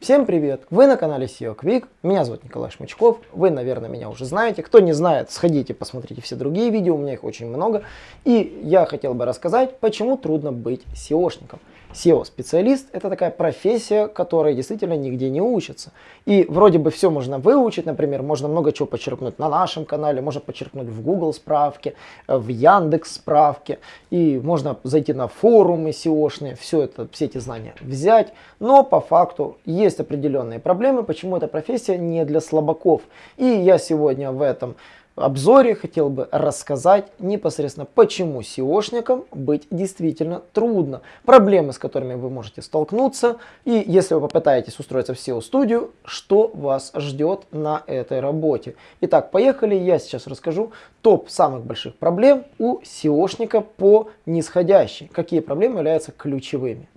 Всем привет! Вы на канале SEO Quick, меня зовут Николай Шмычков, вы, наверное, меня уже знаете. Кто не знает, сходите, посмотрите все другие видео, у меня их очень много. И я хотел бы рассказать, почему трудно быть SEOшником. SEO-специалист – это такая профессия, которая действительно нигде не учится. И вроде бы все можно выучить, например, можно много чего подчеркнуть на нашем канале, можно подчеркнуть в Google справке, в Яндекс справке, и можно зайти на форумы SEOшные, все это, все эти знания взять. Но по факту есть определенные проблемы, почему эта профессия не для слабаков. И я сегодня в этом обзоре хотел бы рассказать непосредственно, почему SEOшникам быть действительно трудно. Проблемы, с которыми вы можете столкнуться. И если вы попытаетесь устроиться в SEO-студию, что вас ждет на этой работе. Итак, поехали. Я сейчас расскажу топ самых больших проблем у SEOшника по нисходящей. Какие проблемы являются ключевыми.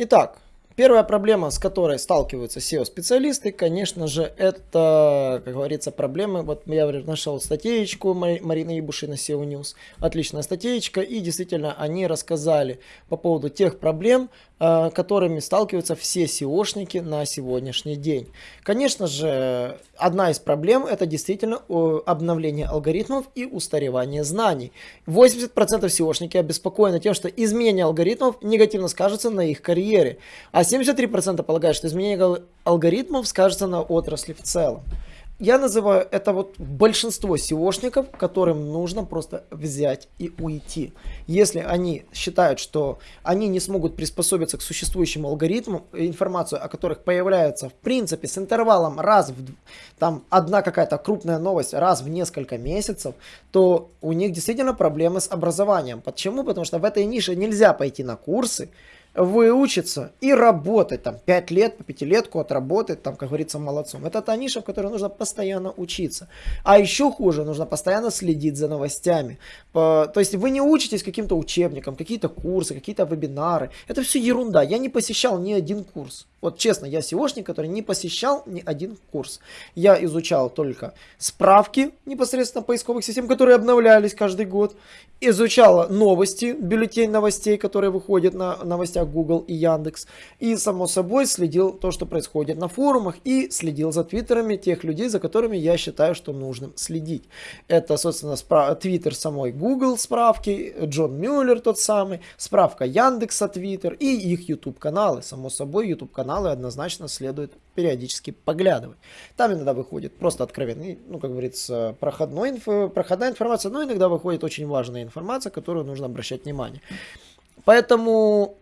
Итак, Первая проблема, с которой сталкиваются SEO-специалисты, конечно же, это, как говорится, проблемы. Вот я нашел статейку Марины Ибуши на SEO News. Отличная статейка. И действительно, они рассказали по поводу тех проблем, которыми сталкиваются все SEOшники на сегодняшний день. Конечно же, одна из проблем это действительно обновление алгоритмов и устаревание знаний. 80% SEOшники обеспокоены тем, что изменение алгоритмов негативно скажется на их карьере, а 73% полагают, что изменение алгоритмов скажется на отрасли в целом я называю это вот большинство SEOшников, которым нужно просто взять и уйти. Если они считают, что они не смогут приспособиться к существующим алгоритмам, информацию о которых появляется в принципе с интервалом раз в, там одна какая-то крупная новость раз в несколько месяцев, то у них действительно проблемы с образованием. Почему? Потому что в этой нише нельзя пойти на курсы, выучиться и работать там 5 лет, по пятилетку отработать, там, как говорится, молодцом. Это та ниша, в которой нужно постоянно учиться. А еще хуже, нужно постоянно следить за новостями. То есть вы не учитесь каким-то учебникам, какие-то курсы, какие-то вебинары. Это все ерунда. Я не посещал ни один курс. Вот честно, я SEOшник, который не посещал ни один курс. Я изучал только справки непосредственно поисковых систем, которые обновлялись каждый год. Изучал новости, бюллетень новостей, которые выходят на новостях Google и Яндекс. И, само собой, следил то, что происходит на форумах. И следил за твиттерами тех людей, за которыми я считаю, что нужно следить. Это, собственно, твиттер самой Google справки, Джон Мюллер тот самый, справка Яндекса Твиттер и их YouTube каналы. Само собой, YouTube канал каналы однозначно следует периодически поглядывать. Там иногда выходит просто откровенный, ну, как говорится, проходной инф, проходная информация, но иногда выходит очень важная информация, которую нужно обращать внимание. Поэтому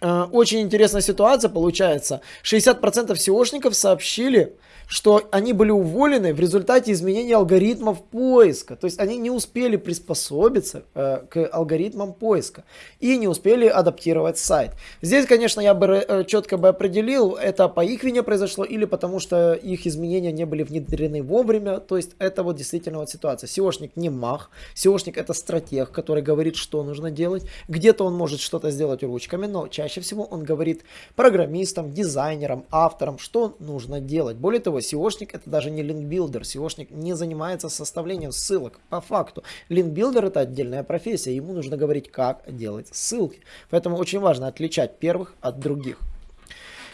очень интересная ситуация получается. 60% SEOшников сообщили, что они были уволены в результате изменения алгоритмов поиска. То есть они не успели приспособиться э, к алгоритмам поиска и не успели адаптировать сайт. Здесь, конечно, я бы э, четко бы определил, это по их вине произошло или потому что их изменения не были внедрены вовремя. То есть это вот действительно вот ситуация. SEOшник не мах, SEOшник это стратег, который говорит, что нужно делать. Где-то он может что-то сделать ручками, но чаще всего он говорит программистам, дизайнерам, авторам, что нужно делать. Более того, SEOшник это даже не линкбилдер. SEOшник не занимается составлением ссылок. По факту, линкбилдер это отдельная профессия. Ему нужно говорить, как делать ссылки. Поэтому очень важно отличать первых от других.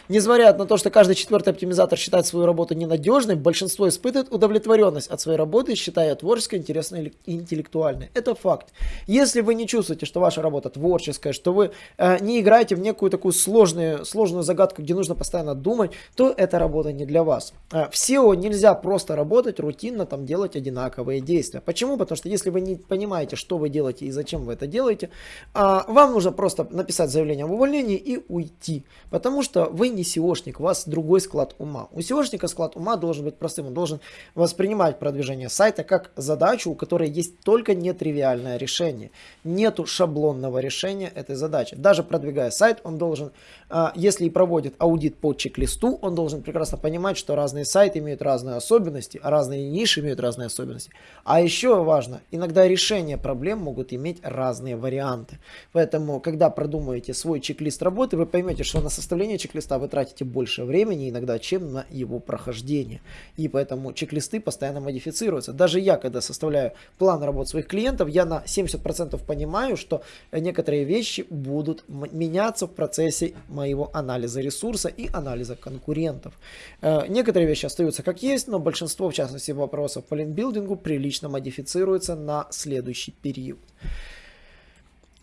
Несмотря на то, что каждый четвертый оптимизатор считает свою работу ненадежной, большинство испытывает удовлетворенность от своей работы, считая творческой, интересной и интеллектуальной. Это факт. Если вы не чувствуете, что ваша работа творческая, что вы э, не играете в некую такую сложную, сложную загадку, где нужно постоянно думать, то эта работа не для вас. Э, в SEO нельзя просто работать рутинно, там делать одинаковые действия. Почему? Потому что если вы не понимаете, что вы делаете и зачем вы это делаете, э, вам нужно просто написать заявление об увольнении и уйти. Потому что вы не SEOшник, у вас другой склад ума. У SEOшника склад ума должен быть простым, он должен воспринимать продвижение сайта как задачу, у которой есть только нетривиальное решение. Нету шаблонного решения этой задачи. Даже продвигая сайт, он должен, а, если и проводит аудит по чек-листу, он должен прекрасно понимать, что разные сайты имеют разные особенности, а разные ниши имеют разные особенности. А еще важно, иногда решения проблем могут иметь разные варианты. Поэтому, когда продумаете свой чек-лист работы, вы поймете, что на составление чек-листа вы вы тратите больше времени иногда, чем на его прохождение. И поэтому чек-листы постоянно модифицируются. Даже я, когда составляю план работы своих клиентов, я на 70% понимаю, что некоторые вещи будут меняться в процессе моего анализа ресурса и анализа конкурентов. Э, некоторые вещи остаются как есть, но большинство, в частности, вопросов по линкбилдингу прилично модифицируется на следующий период.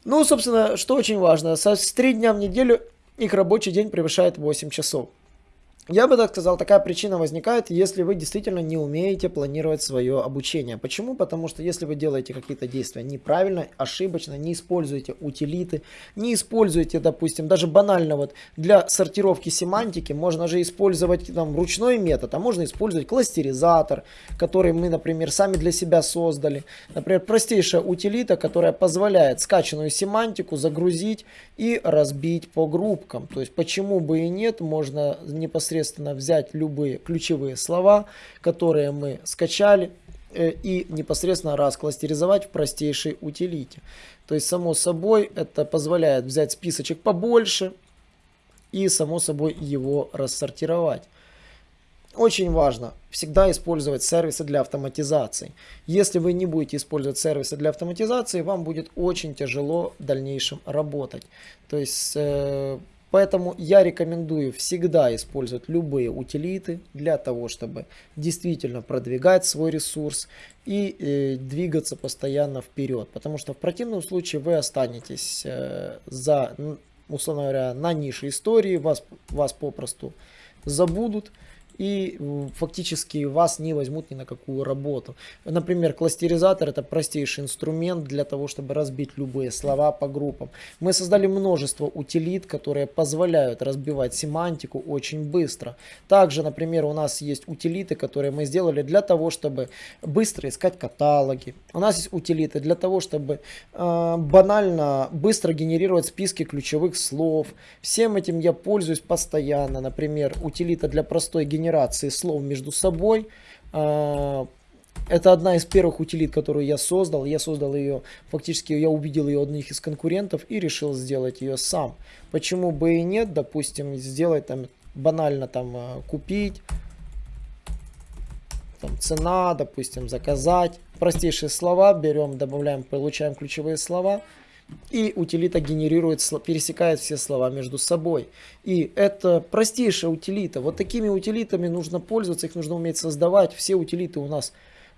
Ну, собственно, что очень важно, с 3 дня в неделю их рабочий день превышает 8 часов. Я бы так сказал, такая причина возникает, если вы действительно не умеете планировать свое обучение. Почему? Потому что если вы делаете какие-то действия неправильно, ошибочно, не используете утилиты, не используете, допустим, даже банально вот для сортировки семантики можно же использовать там ручной метод, а можно использовать кластеризатор, который мы, например, сами для себя создали. Например, простейшая утилита, которая позволяет скачанную семантику загрузить и разбить по группкам. То есть почему бы и нет, можно непосредственно непосредственно взять любые ключевые слова, которые мы скачали, э, и непосредственно раскластеризовать в простейшей утилите. То есть, само собой, это позволяет взять списочек побольше и, само собой, его рассортировать. Очень важно всегда использовать сервисы для автоматизации. Если вы не будете использовать сервисы для автоматизации, вам будет очень тяжело в дальнейшем работать. То есть э, Поэтому я рекомендую всегда использовать любые утилиты для того, чтобы действительно продвигать свой ресурс и э, двигаться постоянно вперед. Потому что в противном случае вы останетесь э, за, условно говоря, на нише истории, вас, вас попросту забудут и фактически вас не возьмут ни на какую работу. Например, кластеризатор это простейший инструмент для того, чтобы разбить любые слова по группам. Мы создали множество утилит, которые позволяют разбивать семантику очень быстро. Также, например, у нас есть утилиты, которые мы сделали для того, чтобы быстро искать каталоги. У нас есть утилиты для того, чтобы э, банально быстро генерировать списки ключевых слов. Всем этим я пользуюсь постоянно. Например, утилита для простой генерации генерации слов между собой. А, это одна из первых утилит, которую я создал. Я создал ее, фактически я увидел ее одних из конкурентов и решил сделать ее сам. Почему бы и нет, допустим, сделать там банально там а, купить, там цена, допустим, заказать. Простейшие слова берем, добавляем, получаем ключевые слова. И утилита генерирует, пересекает все слова между собой. И это простейшая утилита. Вот такими утилитами нужно пользоваться, их нужно уметь создавать. Все утилиты у нас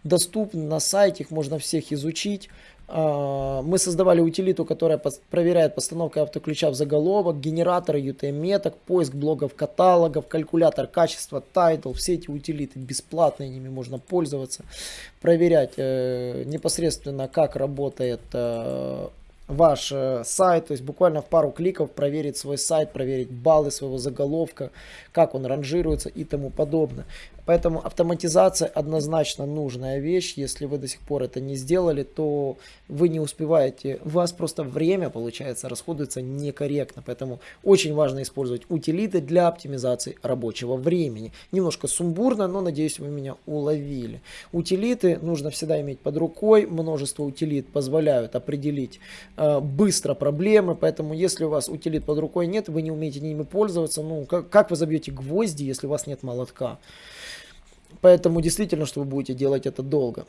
доступны на сайте, их можно всех изучить. А, мы создавали утилиту, которая проверяет постановку автоключа в заголовок, генераторы UTM-меток, поиск блогов, каталогов, калькулятор качества, title. Все эти утилиты бесплатные, ними можно пользоваться. Проверять э, непосредственно, как работает э, ваш э, сайт, то есть буквально в пару кликов проверить свой сайт, проверить баллы своего заголовка, как он ранжируется и тому подобное. Поэтому автоматизация однозначно нужная вещь. Если вы до сих пор это не сделали, то вы не успеваете. У вас просто время, получается, расходуется некорректно. Поэтому очень важно использовать утилиты для оптимизации рабочего времени. Немножко сумбурно, но надеюсь вы меня уловили. Утилиты нужно всегда иметь под рукой. Множество утилит позволяют определить э, быстро проблемы. Поэтому если у вас утилит под рукой нет, вы не умеете ними пользоваться, ну как, как вы забьете гвозди, если у вас нет молотка? Поэтому действительно, что вы будете делать это долго.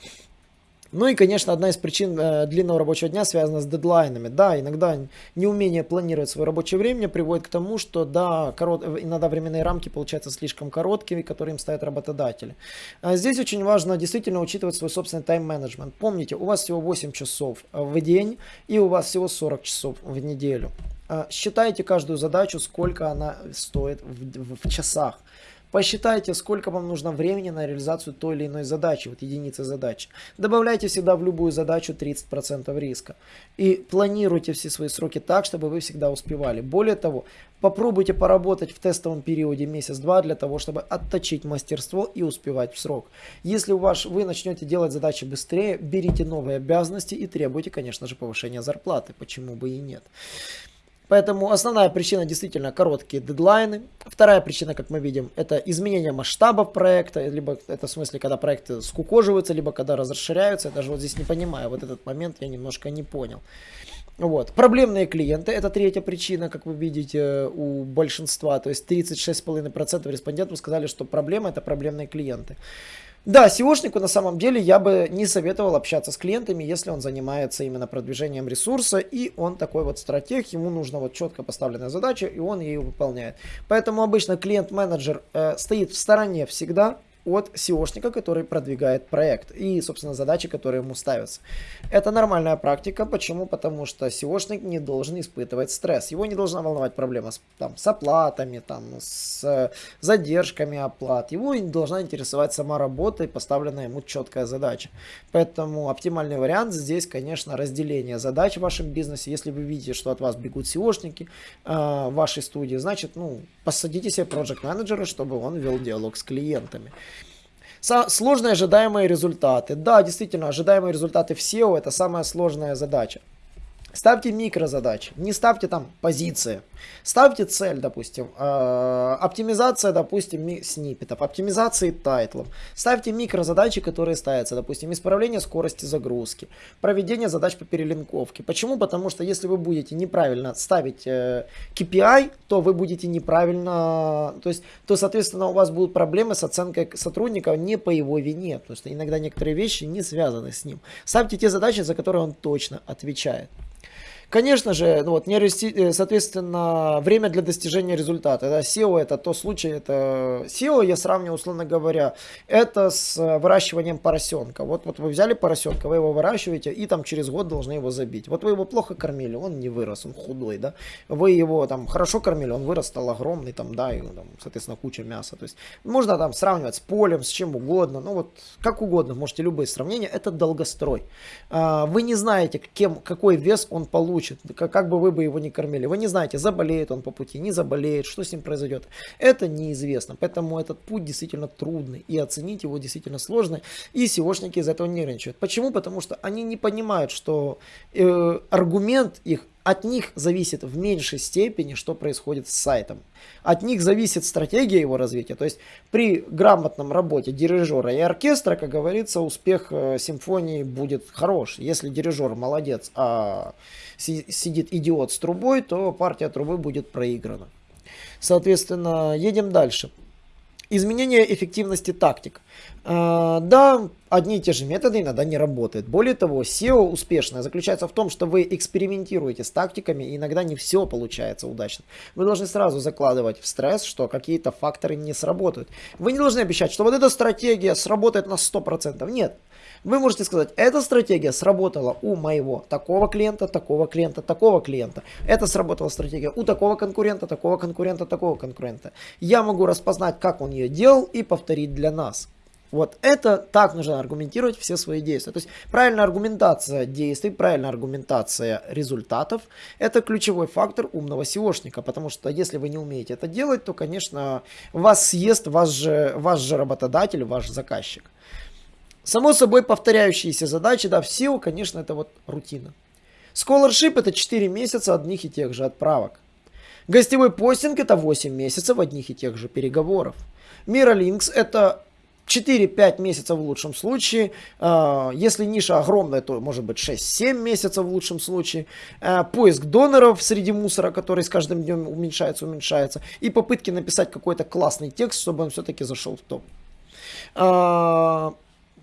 Ну и, конечно, одна из причин э, длинного рабочего дня связана с дедлайнами. Да, иногда неумение планировать свое рабочее время приводит к тому, что да, корот, иногда временные рамки получаются слишком короткими, которые им ставят работодатели. А здесь очень важно действительно учитывать свой собственный тайм-менеджмент. Помните, у вас всего 8 часов в день и у вас всего 40 часов в неделю. А считайте каждую задачу, сколько она стоит в, в часах. Посчитайте, сколько вам нужно времени на реализацию той или иной задачи, вот единицы задачи. Добавляйте всегда в любую задачу 30% риска. И планируйте все свои сроки так, чтобы вы всегда успевали. Более того, попробуйте поработать в тестовом периоде месяц-два для того, чтобы отточить мастерство и успевать в срок. Если у вас, вы начнете делать задачи быстрее, берите новые обязанности и требуйте, конечно же, повышения зарплаты. Почему бы и нет. Поэтому основная причина действительно короткие дедлайны. Вторая причина, как мы видим, это изменение масштабов проекта, либо это в смысле, когда проекты скукоживаются, либо когда расширяются. Я даже вот здесь не понимаю, вот этот момент я немножко не понял. Вот. Проблемные клиенты, это третья причина, как вы видите, у большинства, то есть 36,5% респондентов сказали, что проблема это проблемные клиенты. Да, SEOшнику на самом деле я бы не советовал общаться с клиентами, если он занимается именно продвижением ресурса, и он такой вот стратег, ему нужна вот четко поставленная задача, и он ее выполняет. Поэтому обычно клиент-менеджер э, стоит в стороне всегда, от SEOшника, который продвигает проект и, собственно, задачи, которые ему ставятся. Это нормальная практика. Почему? Потому что SEOшник не должен испытывать стресс. Его не должна волновать проблема с, там, с оплатами, там, с задержками оплат. Его не должна интересовать сама работа и поставленная ему четкая задача. Поэтому оптимальный вариант здесь, конечно, разделение задач в вашем бизнесе. Если вы видите, что от вас бегут SEOшники э, в вашей студии, значит, ну, посадите себе проект менеджера чтобы он вел диалог с клиентами. Сложные ожидаемые результаты. Да, действительно, ожидаемые результаты в SEO это самая сложная задача. Ставьте микрозадачи, не ставьте там позиции. Ставьте цель, допустим, э, оптимизация, допустим, сниппетов, оптимизации тайтлов. Ставьте микрозадачи, которые ставятся, допустим, исправление скорости загрузки, проведение задач по перелинковке. Почему? Потому что если вы будете неправильно ставить э, KPI, то вы будете неправильно, то есть, то, соответственно, у вас будут проблемы с оценкой сотрудника не по его вине, потому что иногда некоторые вещи не связаны с ним. Ставьте те задачи, за которые он точно отвечает. Конечно же, ну вот, не расти, э, соответственно, время для достижения результата. Да, SEO это то случай, это SEO я сравниваю, условно говоря, это с выращиванием поросенка. Вот, вот вы взяли поросенка, вы его выращиваете и там через год должны его забить. Вот вы его плохо кормили, он не вырос, он худой, да. Вы его там хорошо кормили, он вырос, стал огромный, там, да, и там, соответственно, куча мяса. То есть можно там сравнивать с полем, с чем угодно, ну вот как угодно, можете любые сравнения, это долгострой. А, вы не знаете, кем, какой вес он получит получит, как, как бы вы бы его не кормили. Вы не знаете, заболеет он по пути, не заболеет, что с ним произойдет. Это неизвестно, поэтому этот путь действительно трудный и оценить его действительно сложно. И SEOшники из этого нервничают. Почему? Потому что они не понимают, что э, аргумент их от них зависит в меньшей степени, что происходит с сайтом. От них зависит стратегия его развития. То есть при грамотном работе дирижера и оркестра, как говорится, успех э, симфонии будет хорош. Если дирижер молодец, а сидит идиот с трубой, то партия трубы будет проиграна. Соответственно, едем дальше. Изменение эффективности тактик. А, да, одни и те же методы иногда не работают. Более того, SEO успешное заключается в том, что вы экспериментируете с тактиками, и иногда не все получается удачно. Вы должны сразу закладывать в стресс, что какие-то факторы не сработают. Вы не должны обещать, что вот эта стратегия сработает на 100%. Нет, вы можете сказать, эта стратегия сработала у моего такого клиента, такого клиента, такого клиента. Это сработала стратегия у такого конкурента, такого конкурента, такого конкурента. Я могу распознать, как он ее делал и повторить для нас. Вот это так нужно аргументировать все свои действия. То есть правильная аргументация действий, правильная аргументация результатов – это ключевой фактор умного SEOшника. Потому что если вы не умеете это делать, то, конечно, вас съест ваш же, ваш же работодатель, ваш заказчик. Само собой повторяющиеся задачи, да, в SEO, конечно, это вот рутина. Scholarship это 4 месяца одних и тех же отправок. Гостевой постинг это 8 месяцев одних и тех же переговоров. Miralinks это 4-5 месяцев в лучшем случае. А, если ниша огромная, то может быть 6-7 месяцев в лучшем случае. А, поиск доноров среди мусора, который с каждым днем уменьшается, уменьшается. И попытки написать какой-то классный текст, чтобы он все-таки зашел в топ. А,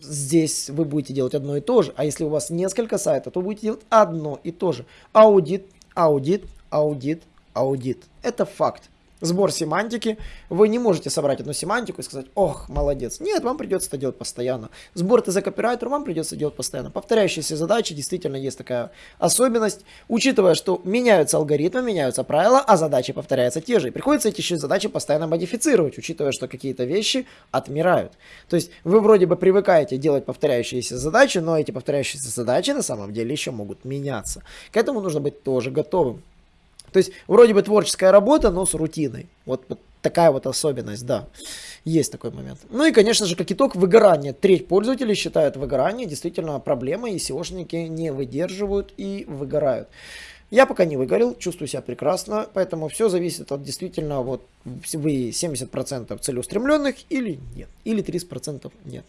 здесь вы будете делать одно и то же. А если у вас несколько сайтов, то будете делать одно и то же. Аудит, аудит, аудит, аудит. Это факт сбор семантики. Вы не можете собрать одну семантику и сказать, ох, молодец. Нет, вам придется это делать постоянно. Сбор ТЗ копирайтера вам придется делать постоянно. Повторяющиеся задачи, действительно есть такая особенность. Учитывая, что меняются алгоритмы, меняются правила, а задачи повторяются те же. И приходится эти еще задачи постоянно модифицировать, учитывая, что какие-то вещи отмирают. То есть вы вроде бы привыкаете делать повторяющиеся задачи, но эти повторяющиеся задачи на самом деле еще могут меняться. К этому нужно быть тоже готовым. То есть вроде бы творческая работа, но с рутиной. Вот, вот такая вот особенность, да. Есть такой момент. Ну и, конечно же, как итог, выгорание. Треть пользователей считают выгорание действительно проблемой, и SEOшники не выдерживают и выгорают. Я пока не выгорел, чувствую себя прекрасно, поэтому все зависит от действительно, вот вы 70% целеустремленных или нет, или 30% нет.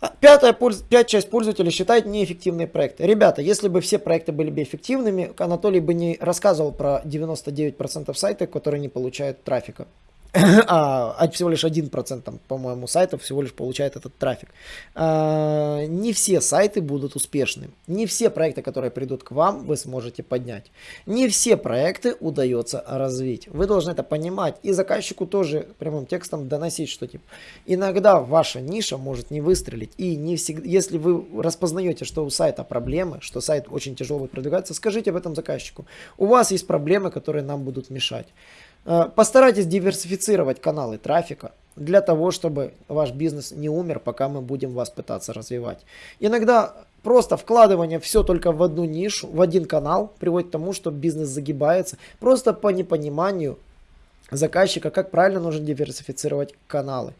А, пятая, пять часть пользователей считает неэффективные проекты. Ребята, если бы все проекты были бы эффективными, Анатолий бы не рассказывал про 99% сайтов, которые не получают трафика. а, а всего лишь 1%, там, по-моему, сайтов всего лишь получает этот трафик. А, не все сайты будут успешны. Не все проекты, которые придут к вам, вы сможете поднять. Не все проекты удается развить. Вы должны это понимать. И заказчику тоже прямым текстом доносить, что типа иногда ваша ниша может не выстрелить. И не всегда, если вы распознаете, что у сайта проблемы, что сайт очень тяжело будет продвигаться, скажите об этом заказчику. У вас есть проблемы, которые нам будут мешать. Э, постарайтесь диверсифицировать каналы трафика для того, чтобы ваш бизнес не умер, пока мы будем вас пытаться развивать. Иногда просто вкладывание все только в одну нишу, в один канал приводит к тому, что бизнес загибается. Просто по непониманию заказчика, как правильно нужно диверсифицировать каналы.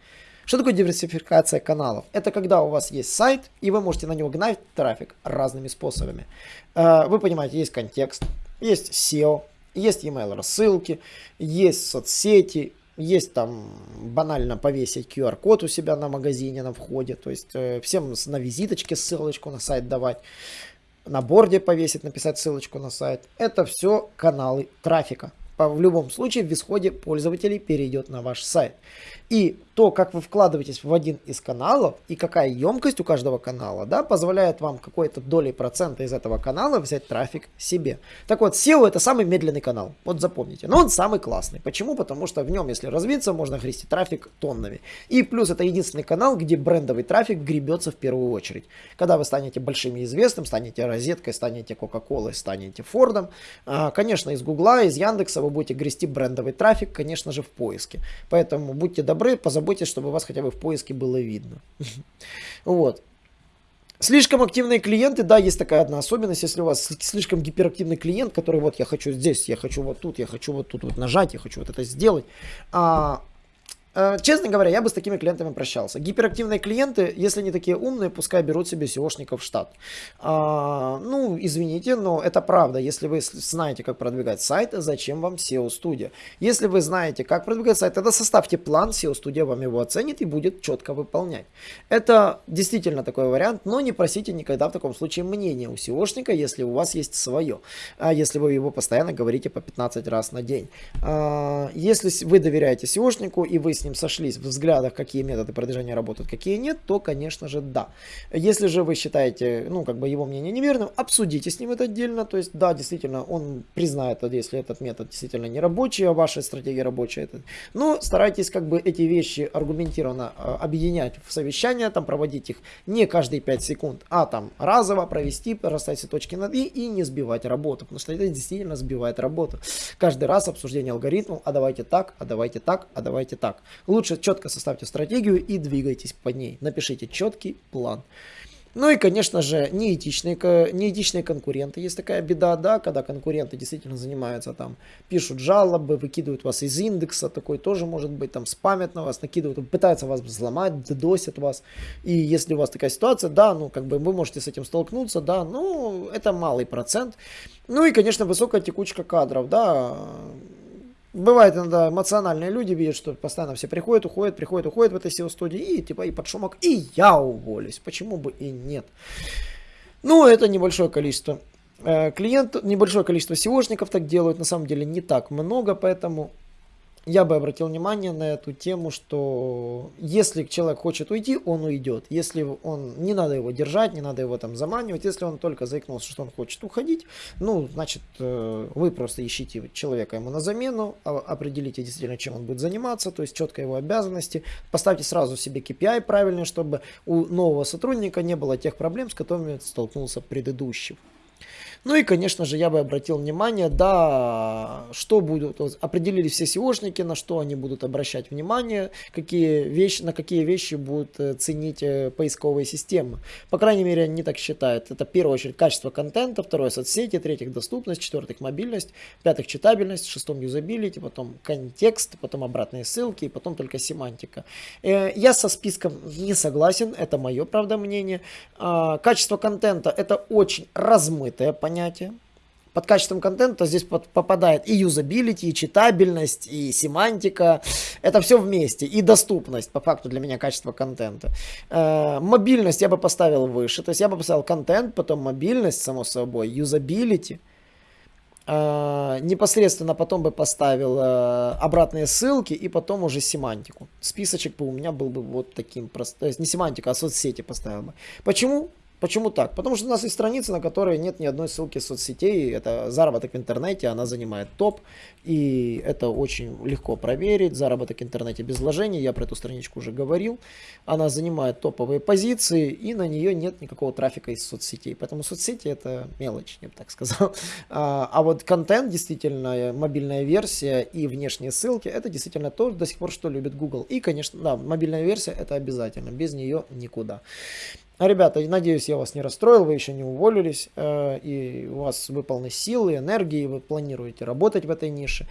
Что такое диверсификация каналов? Это когда у вас есть сайт, и вы можете на него гнать трафик разными способами. Э, вы понимаете, есть контекст, есть SEO, есть email рассылки, есть соцсети, есть там банально повесить QR-код у себя на магазине, на входе. То есть э, всем на визиточке ссылочку на сайт давать. На борде повесить, написать ссылочку на сайт. Это все каналы трафика в любом случае в исходе пользователей перейдет на ваш сайт. И то, как вы вкладываетесь в один из каналов и какая емкость у каждого канала, да, позволяет вам какой-то долей процента из этого канала взять трафик себе. Так вот, SEO это самый медленный канал, вот запомните. Но он самый классный. Почему? Потому что в нем, если развиться, можно христить трафик тоннами. И плюс это единственный канал, где брендовый трафик гребется в первую очередь. Когда вы станете большим и известным, станете розеткой, станете Кока-Колой, станете Фордом, а, конечно, из Гугла, из Яндекса вы будете грести брендовый трафик, конечно же, в поиске. Поэтому будьте добры, позаботьтесь, чтобы вас хотя бы в поиске было видно. Вот. Слишком активные клиенты, да, есть такая одна особенность, если у вас слишком гиперактивный клиент, который вот я хочу здесь, я хочу вот тут, я хочу вот тут вот нажать, я хочу вот это сделать, а честно говоря, я бы с такими клиентами прощался. Гиперактивные клиенты, если не такие умные, пускай берут себе SEOшников в штат. А, ну, извините, но это правда. Если вы знаете, как продвигать сайт, зачем вам SEO-студия? Если вы знаете, как продвигать сайт, тогда составьте план, SEO-студия вам его оценит и будет четко выполнять. Это действительно такой вариант, но не просите никогда в таком случае мнения у SEOшника, если у вас есть свое. А если вы его постоянно говорите по 15 раз на день. А, если вы доверяете SEOшнику и вы с ним сошлись в взглядах, какие методы продвижения работают, какие нет, то, конечно же, да. Если же вы считаете, ну, как бы его мнение неверным, обсудите с ним это отдельно, то есть, да, действительно, он признает, если этот метод действительно не рабочий, а ваша стратегия рабочая. Но старайтесь как бы эти вещи аргументированно а, объединять в совещания, там проводить их не каждые 5 секунд, а там разово провести, расставить все точки над «и» и не сбивать работу, потому что это действительно сбивает работу. Каждый раз обсуждение алгоритмов, а давайте так, а давайте так, а давайте так. Лучше четко составьте стратегию и двигайтесь по ней. Напишите четкий план. Ну и, конечно же, неэтичные, неэтичные конкуренты. Есть такая беда, да, когда конкуренты действительно занимаются там, пишут жалобы, выкидывают вас из индекса, такой тоже может быть, там спамят на вас, накидывают, пытаются вас взломать, досят вас. И если у вас такая ситуация, да, ну как бы вы можете с этим столкнуться, да, ну это малый процент. Ну и, конечно, высокая текучка кадров, да, Бывает иногда эмоциональные люди видят, что постоянно все приходят, уходят, приходят, уходят в этой SEO-студии, и типа и под шумок, и я уволюсь. Почему бы и нет? Ну, это небольшое количество э, клиентов, небольшое количество SEOшников так делают, на самом деле не так много, поэтому я бы обратил внимание на эту тему, что если человек хочет уйти, он уйдет. Если он, не надо его держать, не надо его там заманивать. Если он только заикнулся, что он хочет уходить, ну, значит, э, вы просто ищите человека ему на замену, а, определите действительно, чем он будет заниматься, то есть четко его обязанности. Поставьте сразу себе KPI правильный, чтобы у нового сотрудника не было тех проблем, с которыми столкнулся предыдущий. Ну и, конечно же, я бы обратил внимание, да, что будут, определили все SEOшники, на что они будут обращать внимание, какие вещи, на какие вещи будут э, ценить э, поисковые системы. По крайней мере, они так считают. Это, в первую очередь, качество контента, второе, соцсети, третьих, доступность, четвертых, мобильность, пятых, читабельность, шестом, юзабилити, потом контекст, потом обратные ссылки, и потом только семантика. Э, я со списком не согласен, это мое, правда, мнение. А, качество контента – это очень размытое понятие понятие. Под качеством контента здесь под, попадает и юзабилити, и читабельность, и семантика. Это все вместе. И доступность, по факту, для меня качество контента. Э, мобильность я бы поставил выше. То есть я бы поставил контент, потом мобильность, само собой, юзабилити. Uh, непосредственно потом бы поставил uh, обратные ссылки и потом уже семантику. Списочек бы у меня был бы вот таким простым. То есть не семантика, а соцсети поставил бы. Почему? Почему так? Потому что у нас есть страница, на которой нет ни одной ссылки соцсетей. Это заработок в интернете, она занимает топ. И это очень легко проверить. Заработок в интернете без вложений, я про эту страничку уже говорил. Она занимает топовые позиции, и на нее нет никакого трафика из соцсетей. Поэтому соцсети это мелочь, я бы так сказал. А, а вот контент, действительно, мобильная версия и внешние ссылки, это действительно то до сих пор, что любит Google. И, конечно, да, мобильная версия это обязательно. Без нее никуда. Ребята, надеюсь, я вас не расстроил, вы еще не уволились, э, и у вас вы полны силы, энергии, вы планируете работать в этой нише.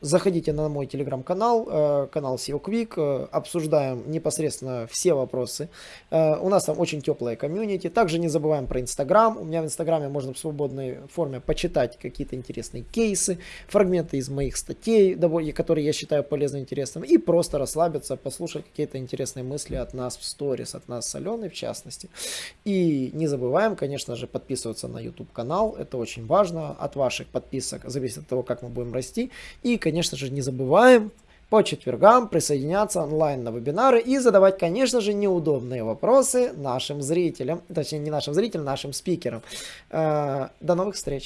Э, заходите на мой телеграм-канал, э, канал SEO Quick, э, обсуждаем непосредственно все вопросы. У нас там очень теплая комьюнити. Также не забываем про Инстаграм. У меня в Инстаграме можно в свободной форме почитать какие-то интересные кейсы, фрагменты из моих статей, которые я считаю полезным и интересным, и просто расслабиться, послушать какие-то интересные мысли от нас в сторис, от нас с Аленой в частности. И не забываем, конечно же, подписываться на YouTube канал. Это очень важно. От ваших подписок зависит от того, как мы будем расти. И, конечно же, не забываем по четвергам присоединяться онлайн на вебинары и задавать, конечно же, неудобные вопросы нашим зрителям, точнее не нашим зрителям, нашим спикерам. Э, до новых встреч!